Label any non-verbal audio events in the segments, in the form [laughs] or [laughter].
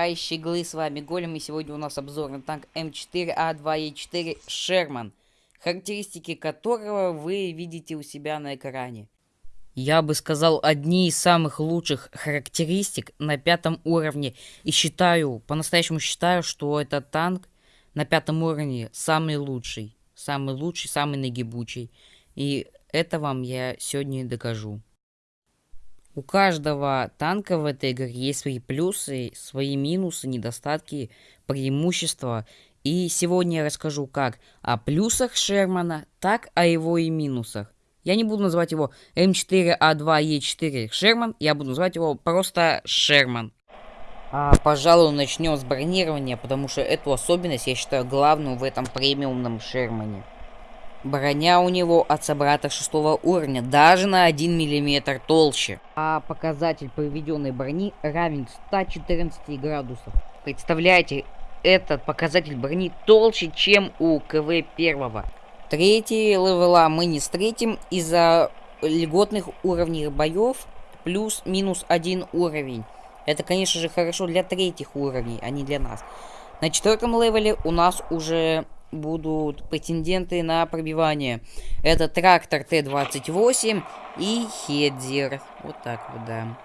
Хай, щеглы, с вами Голем, и сегодня у нас обзор на танк М4А2Е4 Шерман, характеристики которого вы видите у себя на экране. Я бы сказал, одни из самых лучших характеристик на пятом уровне, и считаю, по-настоящему считаю, что этот танк на пятом уровне самый лучший, самый лучший, самый нагибучий, и это вам я сегодня докажу. У каждого танка в этой игре есть свои плюсы, свои минусы, недостатки, преимущества. И сегодня я расскажу как о плюсах Шермана, так о его и минусах. Я не буду называть его М4А2Е4 Шерман, я буду называть его просто Шерман. А, пожалуй, начнем с бронирования, потому что эту особенность я считаю главную в этом премиумном Шермане. Броня у него от собрата шестого уровня, даже на 1 мм толще. А показатель проведенной брони равен 114 градусов. Представляете, этот показатель брони толще, чем у КВ первого. Третьи level а мы не встретим из-за льготных уровней боев плюс-минус один уровень. Это, конечно же, хорошо для третьих уровней, а не для нас. На четвертом level е у нас уже будут претенденты на пробивание. Это трактор Т-28 и Hetzer. Вот так вот, да.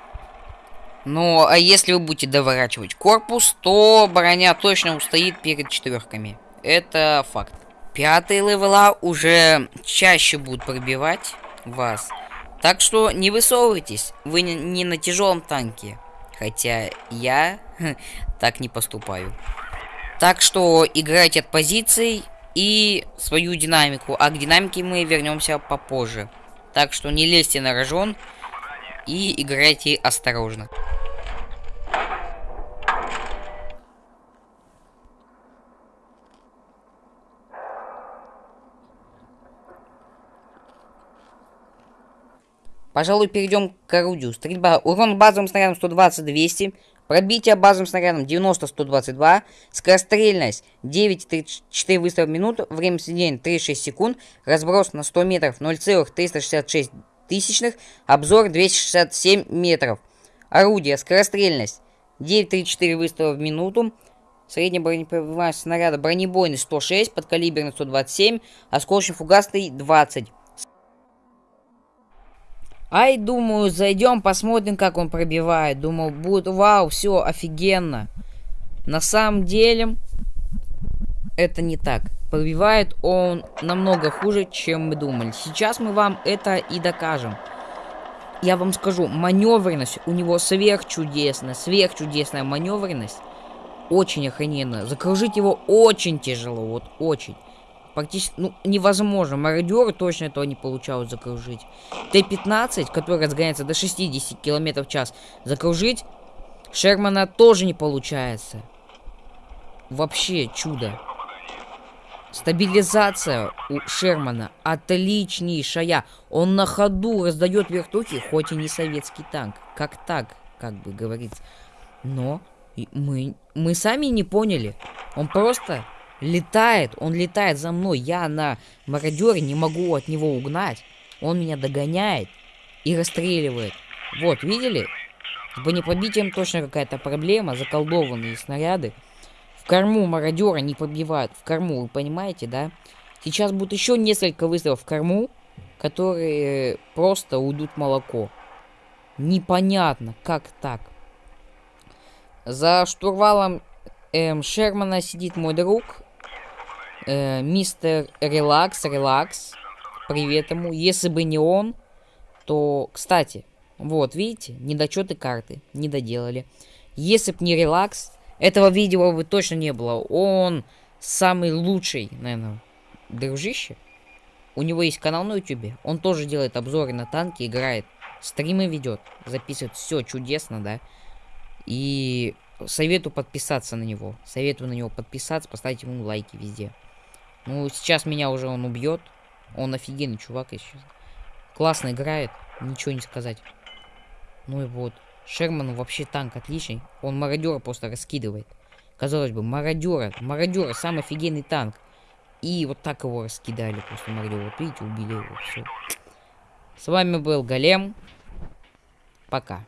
Ну, а если вы будете доворачивать корпус, то броня точно устоит перед четверками. Это факт. Пятые левела уже чаще будут пробивать вас. Так что не высовывайтесь, вы не на тяжелом танке. Хотя я [laughs] так не поступаю. Так что играйте от позиций и свою динамику. А к динамике мы вернемся попозже. Так что не лезьте на рожон и играйте осторожно. Пожалуй, перейдем к орудию. Стрельба. Урон базовым снарядом 120-200. Пробитие базовым снарядом 90-122. Скорострельность 9,34 выстрела в минуту. Время сведения 36 секунд. Разброс на 100 метров 0,366 тысячных. Обзор 267 метров. Орудие. Скорострельность 9,34 выстрела в минуту. Средняя бронепробиваемость снаряда бронебойный 106, подкалиберный 127, осколочно-фугасный 20. Ай, думаю, зайдем, посмотрим, как он пробивает. Думал, будет, вау, все, офигенно. На самом деле, это не так. Пробивает он намного хуже, чем мы думали. Сейчас мы вам это и докажем. Я вам скажу, маневренность у него сверхчудесная, сверхчудесная маневренность. Очень охрененно. Закружить его очень тяжело, вот очень практически, ну, невозможно. Мародеры точно этого не получают закружить. Т-15, который разгоняется до 60 км в час, закружить Шермана тоже не получается. Вообще чудо. Стабилизация у Шермана отличнейшая. Он на ходу раздает вертухи, хоть и не советский танк. Как так, как бы говорится. Но мы, мы сами не поняли. Он просто Летает, он летает за мной. Я на мародере не могу от него угнать. Он меня догоняет и расстреливает. Вот, видели? С бронепробитием точно какая-то проблема. Заколдованные снаряды. В корму мародера не побивают. В корму, вы понимаете, да? Сейчас будет еще несколько выстрелов в корму, которые просто уйдут молоко. Непонятно, как так. За штурвалом эм, Шермана сидит мой друг Э, мистер Релакс, Релакс. Привет ему. Если бы не он, то... Кстати, вот, видите, недочеты карты. Не доделали. Если бы не Релакс, этого видео бы точно не было. Он самый лучший, наверное, дружище. У него есть канал на ютубе. Он тоже делает обзоры на танки, играет. Стримы ведет. Записывает все чудесно, да. И советую подписаться на него. Советую на него подписаться, поставить ему лайки везде. Ну, сейчас меня уже он убьет. Он офигенный чувак еще. Классно играет, ничего не сказать. Ну и вот. Шерман вообще танк отличный. Он мародера просто раскидывает. Казалось бы, мародера. Мародера самый офигенный танк. И вот так его раскидали просто мародера. Вот видите, убили его. Все. С вами был Голем. Пока.